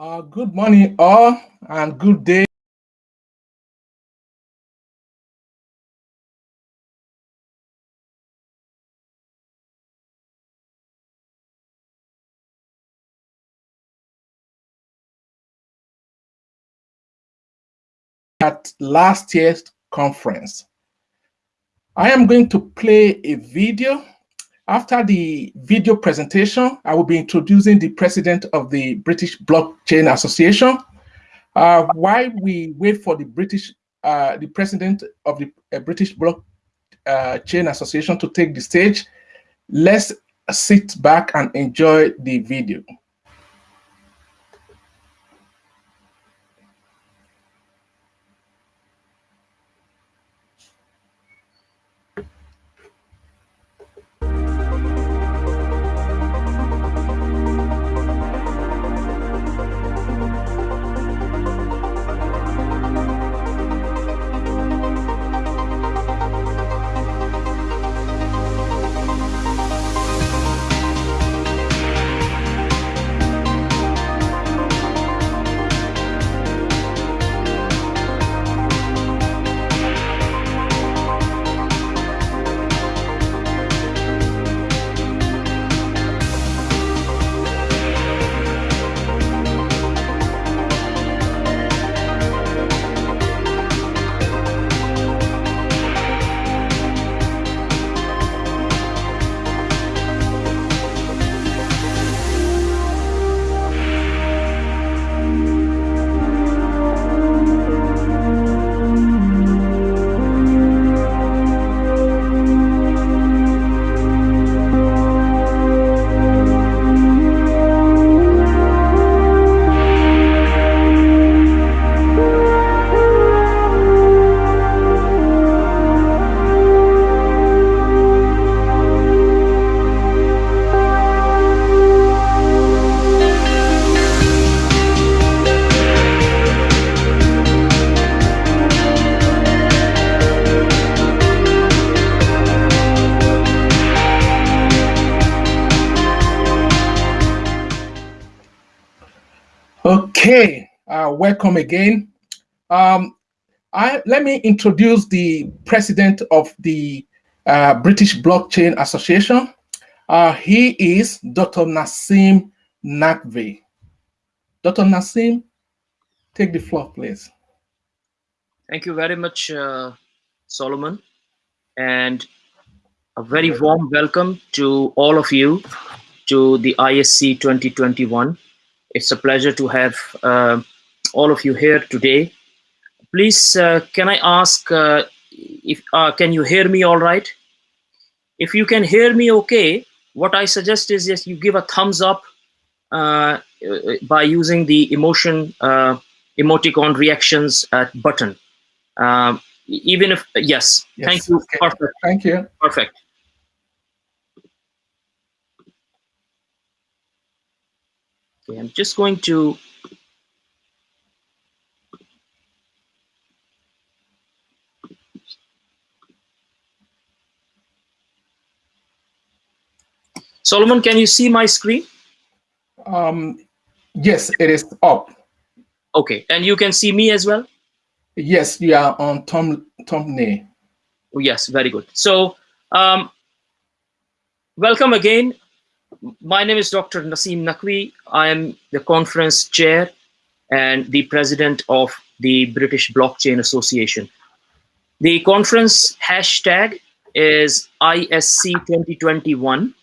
Uh, good morning, all, and good day. At last year's conference. I am going to play a video after the video presentation, I will be introducing the president of the British Blockchain Association. Uh, while we wait for the British, uh, the president of the uh, British Blockchain uh, Association to take the stage, let's sit back and enjoy the video. Welcome again. Um, I, let me introduce the president of the uh, British Blockchain Association. Uh, he is Dr. Naseem Naqvi. Dr. Naseem, take the floor, please. Thank you very much, uh, Solomon, and a very warm welcome to all of you to the ISC 2021 it's a pleasure to have uh, all of you here today. Please, uh, can I ask uh, if uh, can you hear me all right? If you can hear me okay, what I suggest is yes, you give a thumbs up uh, by using the emotion uh, emoticon reactions button. Um, even if yes, yes thank you. Okay. Perfect. Thank you. Perfect. Okay, I'm just going to Solomon, can you see my screen? Um, yes, it is up. Okay, and you can see me as well? Yes, you are on Tom thumbnail. Oh, yes, very good. So, um, welcome again my name is Dr. Naseem Naqvi. I am the conference chair and the president of the British Blockchain Association. The conference hashtag is ISC 2021.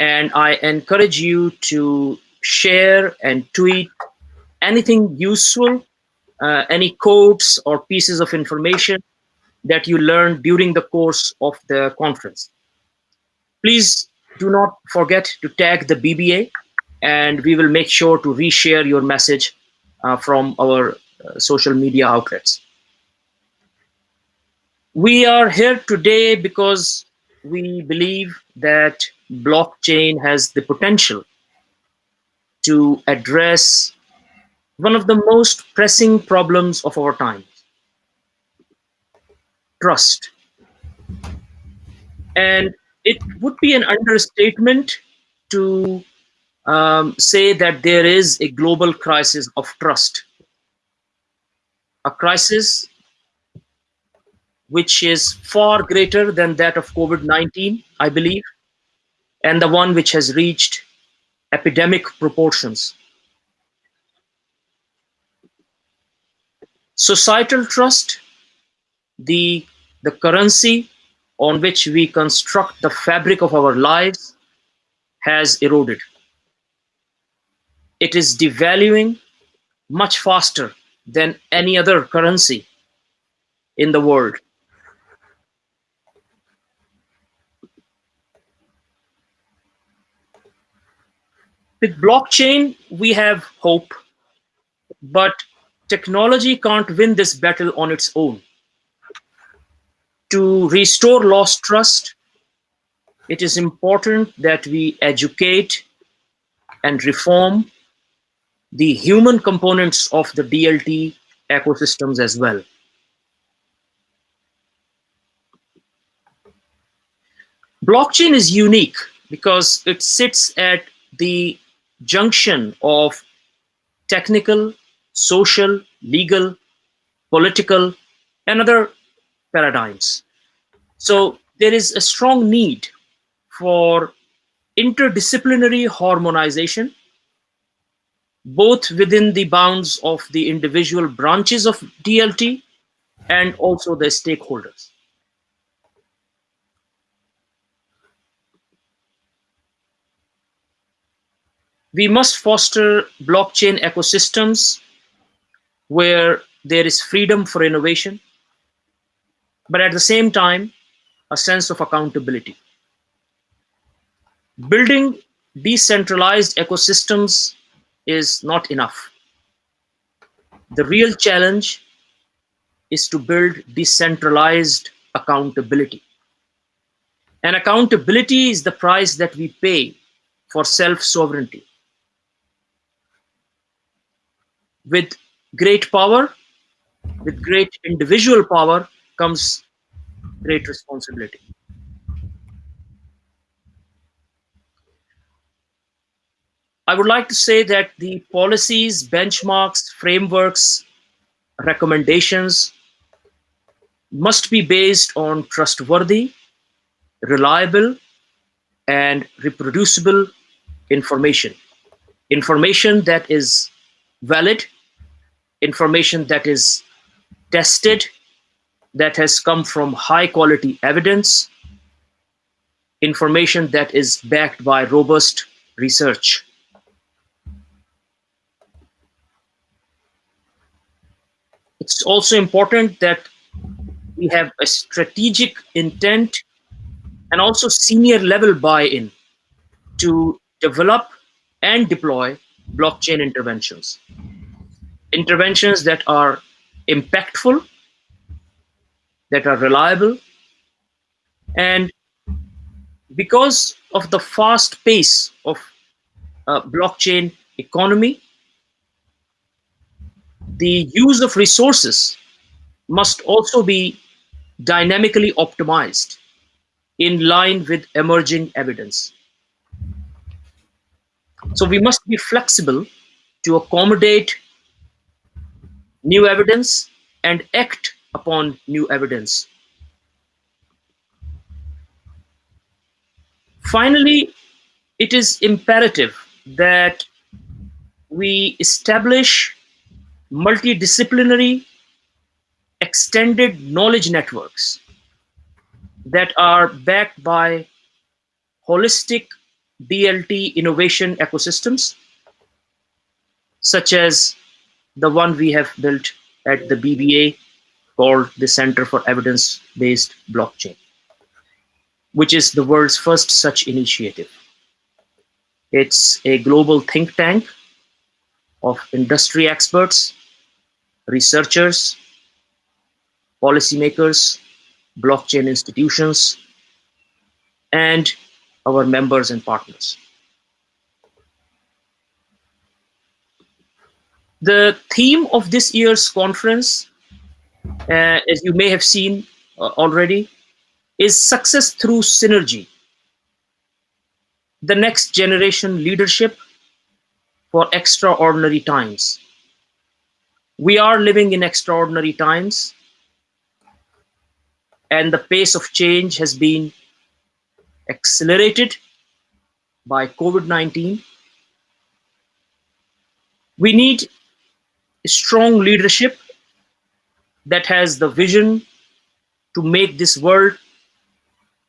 And I encourage you to share and tweet anything useful, uh, any codes or pieces of information that you learned during the course of the conference. Please do not forget to tag the BBA and we will make sure to reshare your message uh, from our uh, social media outlets. We are here today because we believe that blockchain has the potential to address one of the most pressing problems of our time, trust. And it would be an understatement to um, say that there is a global crisis of trust, a crisis which is far greater than that of COVID-19, I believe, and the one which has reached epidemic proportions. Societal trust, the, the currency on which we construct the fabric of our lives, has eroded. It is devaluing much faster than any other currency in the world. With blockchain, we have hope, but technology can't win this battle on its own. To restore lost trust, it is important that we educate and reform the human components of the DLT ecosystems as well. Blockchain is unique because it sits at the junction of technical, social, legal, political, and other paradigms. So there is a strong need for interdisciplinary harmonization, both within the bounds of the individual branches of DLT and also the stakeholders. We must foster blockchain ecosystems where there is freedom for innovation, but at the same time, a sense of accountability. Building decentralized ecosystems is not enough. The real challenge is to build decentralized accountability. And accountability is the price that we pay for self-sovereignty. With great power, with great individual power comes great responsibility. I would like to say that the policies, benchmarks, frameworks, recommendations must be based on trustworthy, reliable, and reproducible information. Information that is valid, information that is tested, that has come from high quality evidence, information that is backed by robust research. It's also important that we have a strategic intent and also senior level buy-in to develop and deploy blockchain interventions. Interventions that are impactful, that are reliable, and because of the fast pace of uh, blockchain economy, the use of resources must also be dynamically optimized in line with emerging evidence. So we must be flexible to accommodate new evidence and act upon new evidence. Finally, it is imperative that we establish multidisciplinary extended knowledge networks that are backed by holistic DLT innovation ecosystems, such as the one we have built at the BBA called the Center for Evidence-Based Blockchain, which is the world's first such initiative. It's a global think tank of industry experts, researchers, policymakers, blockchain institutions, and our members and partners. The theme of this year's conference, uh, as you may have seen uh, already, is success through synergy. The next generation leadership for extraordinary times. We are living in extraordinary times, and the pace of change has been accelerated by COVID-19. We need strong leadership that has the vision to make this world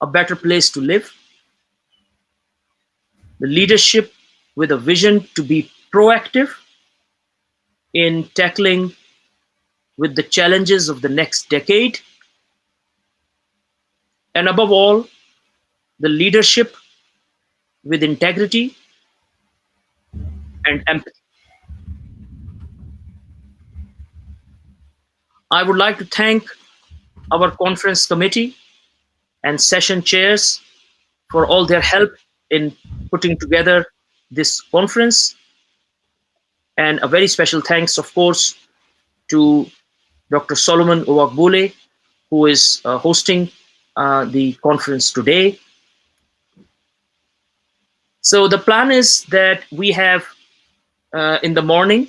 a better place to live. The leadership with a vision to be proactive in tackling with the challenges of the next decade. And above all, the leadership with integrity and empathy. I would like to thank our conference committee and session chairs for all their help in putting together this conference. And a very special thanks, of course, to Dr. Solomon Owagbole, who is uh, hosting uh, the conference today. So the plan is that we have uh, in the morning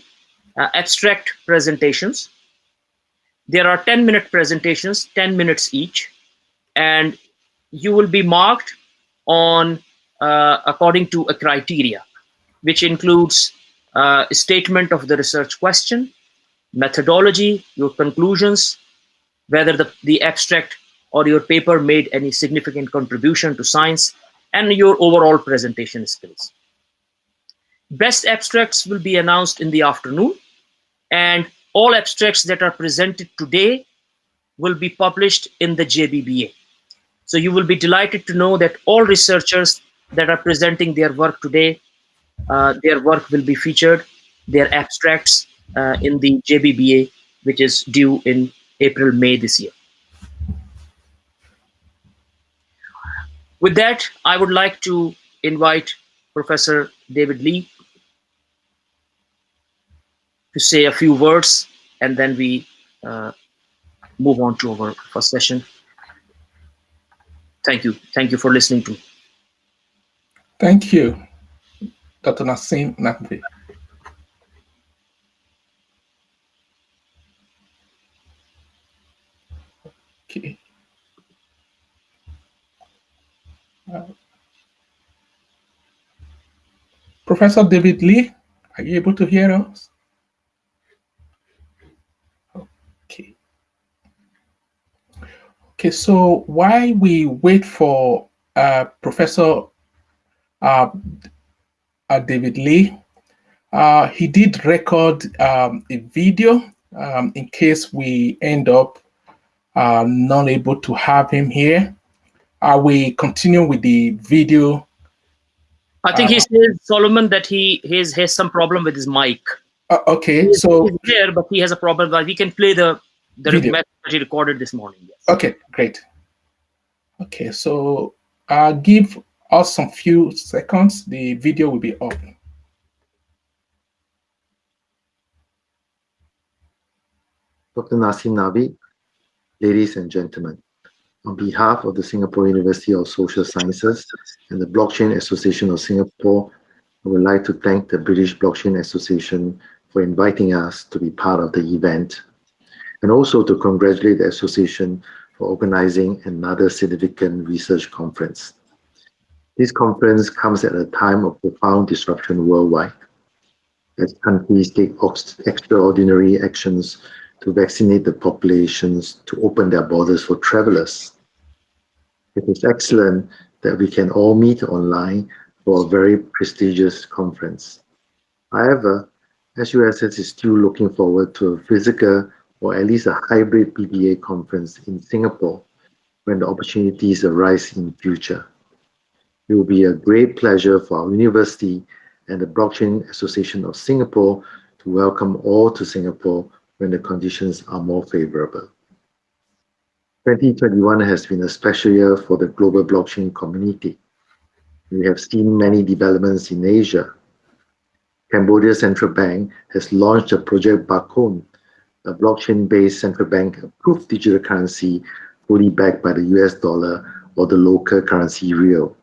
uh, abstract presentations. There are 10 minute presentations, 10 minutes each, and you will be marked on uh, according to a criteria, which includes uh, a statement of the research question, methodology, your conclusions, whether the, the abstract or your paper made any significant contribution to science, and your overall presentation skills. Best abstracts will be announced in the afternoon, and all abstracts that are presented today will be published in the JBBA. So you will be delighted to know that all researchers that are presenting their work today, uh, their work will be featured, their abstracts uh, in the JBBA, which is due in April, May this year. With that, I would like to invite Professor David Lee to say a few words, and then we uh, move on to our first session. Thank you. Thank you for listening to. Thank you, Dr. Naseem Naqvi. Okay. Uh, Professor David Lee, are you able to hear us? Okay. Okay, so while we wait for uh, Professor uh, uh, David Lee, uh, he did record um, a video um, in case we end up uh, not able to have him here. I will continue with the video. I think he says, Solomon, that he has, has some problem with his mic. okay, he's, so he's there, but he has a problem. But we can play the the Video. message that he recorded this morning. Yes. Okay, great. Okay, so uh, give us some few seconds. The video will be up. Dr. Naseem Naqvi, ladies and gentlemen, on behalf of the Singapore University of Social Sciences and the Blockchain Association of Singapore, I would like to thank the British Blockchain Association for inviting us to be part of the event, and also to congratulate the association for organizing another significant research conference. This conference comes at a time of profound disruption worldwide, as countries take extraordinary actions to vaccinate the populations to open their borders for travelers. It is excellent that we can all meet online for a very prestigious conference. However, SUSS is still looking forward to a physical or at least a hybrid BBA conference in Singapore when the opportunities arise in future. It will be a great pleasure for our university and the Blockchain Association of Singapore to welcome all to Singapore when the conditions are more favorable. 2021 has been a special year for the global blockchain community. We have seen many developments in Asia. Cambodia Central Bank has launched a project Bakong, a blockchain-based central bank approved digital currency fully backed by the US dollar or the local currency riel.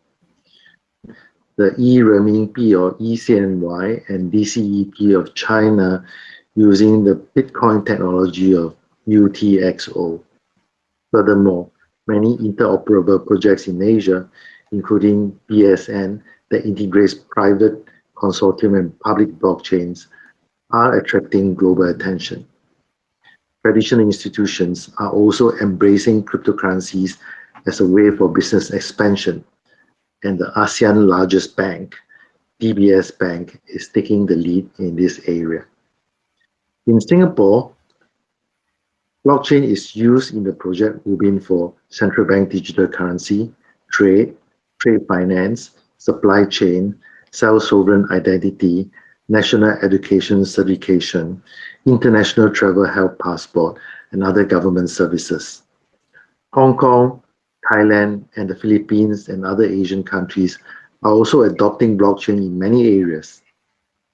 The e-renminbi or eCNY and DCEP of China using the Bitcoin technology of UTXO. Furthermore, many interoperable projects in Asia, including BSN, that integrates private consortium and public blockchains, are attracting global attention. Traditional institutions are also embracing cryptocurrencies as a way for business expansion, and the ASEAN largest bank, DBS Bank, is taking the lead in this area. In Singapore, blockchain is used in the project Ubin for central bank digital currency, trade, trade finance, supply chain, self-sovereign identity, national education certification, international travel health passport, and other government services. Hong Kong, Thailand, and the Philippines and other Asian countries are also adopting blockchain in many areas.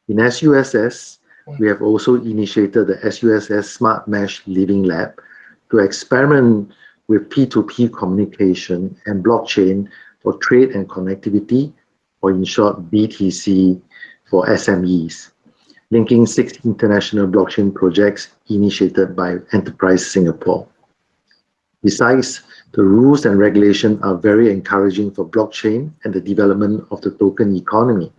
In SUSS, we have also initiated the SUSS Smart Mesh Living Lab to experiment with P2P communication and blockchain for trade and connectivity, or in short, BTC for SMEs, linking six international blockchain projects initiated by Enterprise Singapore. Besides, the rules and regulation are very encouraging for blockchain and the development of the token economy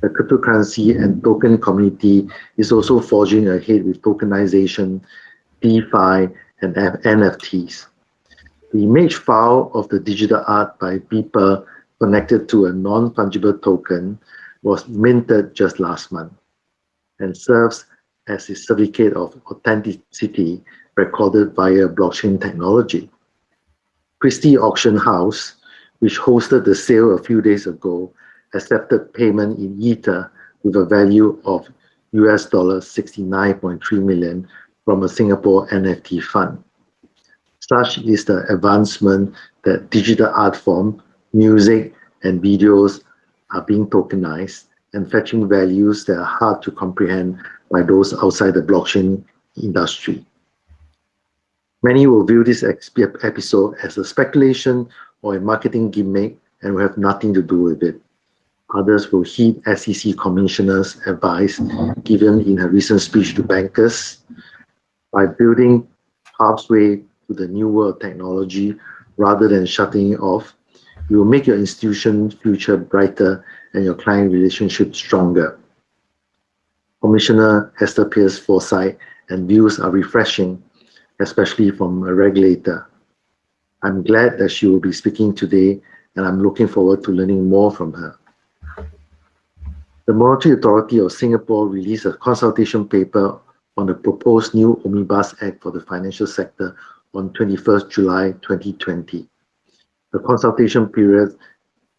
the cryptocurrency and token community is also forging ahead with tokenization, DeFi, and NFTs. The image file of the digital art by Beeple connected to a non-fungible token was minted just last month and serves as a certificate of authenticity recorded via blockchain technology. Christie Auction House, which hosted the sale a few days ago, accepted payment in Ether with a value of US dollars 69.3 million from a Singapore NFT fund. Such is the advancement that digital art form, music, and videos are being tokenized and fetching values that are hard to comprehend by those outside the blockchain industry. Many will view this episode as a speculation or a marketing gimmick and will have nothing to do with it. Others will heed SEC Commissioner's advice given in her recent speech to bankers. By building pathway to the new world technology rather than shutting it off, you will make your institution future brighter and your client relationship stronger. Commissioner Hester Peirce foresight and views are refreshing, especially from a regulator. I'm glad that she will be speaking today and I'm looking forward to learning more from her. The Monetary Authority of Singapore released a consultation paper on the proposed new Omnibus Act for the financial sector on 21st July 2020. The consultation period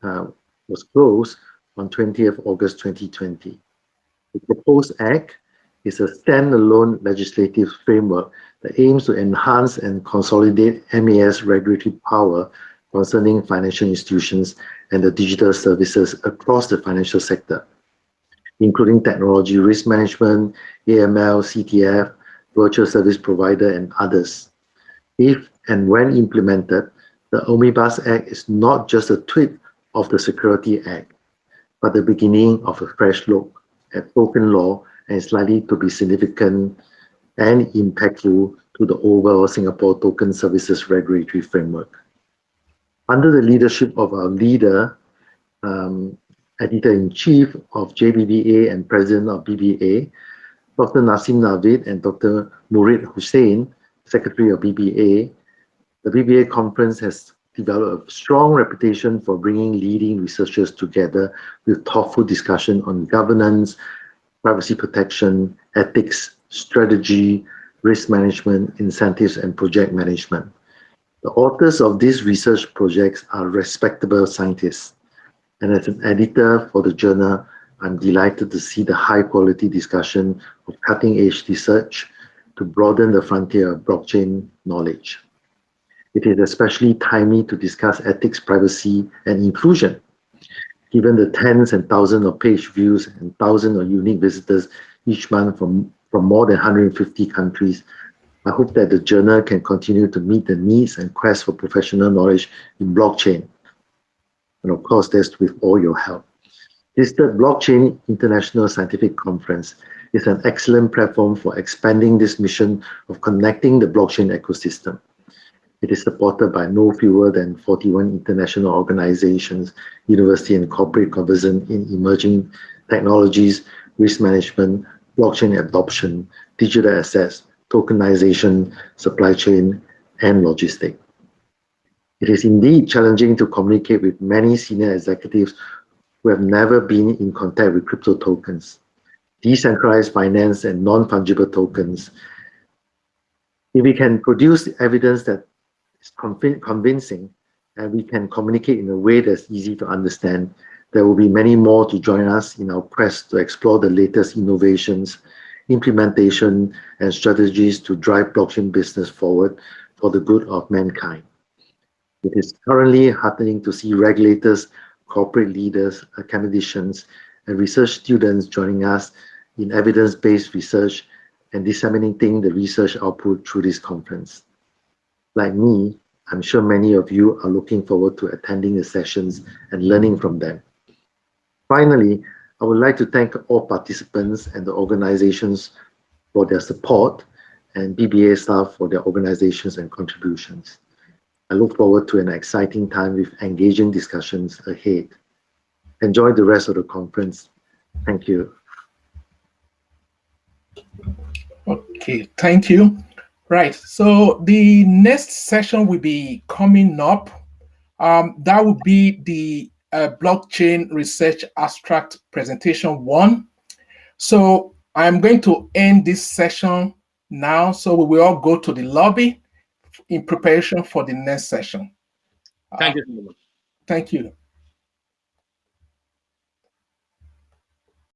uh, was closed on 20th August 2020. The proposed act is a standalone legislative framework that aims to enhance and consolidate MAS regulatory power concerning financial institutions and the digital services across the financial sector including technology risk management, AML, CTF, virtual service provider, and others. If and when implemented, the Omnibus Act is not just a tweak of the Security Act, but the beginning of a fresh look at token law and is likely to be significant and impactful to the overall Singapore token services regulatory framework. Under the leadership of our leader, um, editor-in-chief of JBBA and president of BBA, Dr. Naseem Naqvi and Dr. Murid Hussein, secretary of BBA. The BBA conference has developed a strong reputation for bringing leading researchers together with thoughtful discussion on governance, privacy protection, ethics, strategy, risk management, incentives, and project management. The authors of these research projects are respectable scientists. And as an editor for the journal, I'm delighted to see the high quality discussion of cutting edge research to broaden the frontier of blockchain knowledge. It is especially timely to discuss ethics, privacy, and inclusion. Given the tens and thousands of page views and thousands of unique visitors each month from, from more than 150 countries, I hope that the journal can continue to meet the needs and quest for professional knowledge in blockchain and of course, that's with all your help. This third Blockchain International Scientific Conference is an excellent platform for expanding this mission of connecting the blockchain ecosystem. It is supported by no fewer than 41 international organizations, university and corporate conversant in emerging technologies, risk management, blockchain adoption, digital assets, tokenization, supply chain, and logistics. It is indeed challenging to communicate with many senior executives who have never been in contact with crypto tokens, decentralized finance, and non-fungible tokens. If we can produce evidence that is convincing and we can communicate in a way that's easy to understand, there will be many more to join us in our quest to explore the latest innovations, implementation, and strategies to drive blockchain business forward for the good of mankind. It is currently heartening to see regulators, corporate leaders, academicians, and research students joining us in evidence-based research and disseminating the research output through this conference. Like me, I'm sure many of you are looking forward to attending the sessions and learning from them. Finally, I would like to thank all participants and the organizations for their support and BBA staff for their organizations and contributions. I look forward to an exciting time with engaging discussions ahead. Enjoy the rest of the conference. Thank you. Okay, thank you. Right, so the next session will be coming up. Um, that will be the uh, blockchain research abstract presentation one. So I'm going to end this session now. So we will all go to the lobby in preparation for the next session. Thank uh, you. Thank you.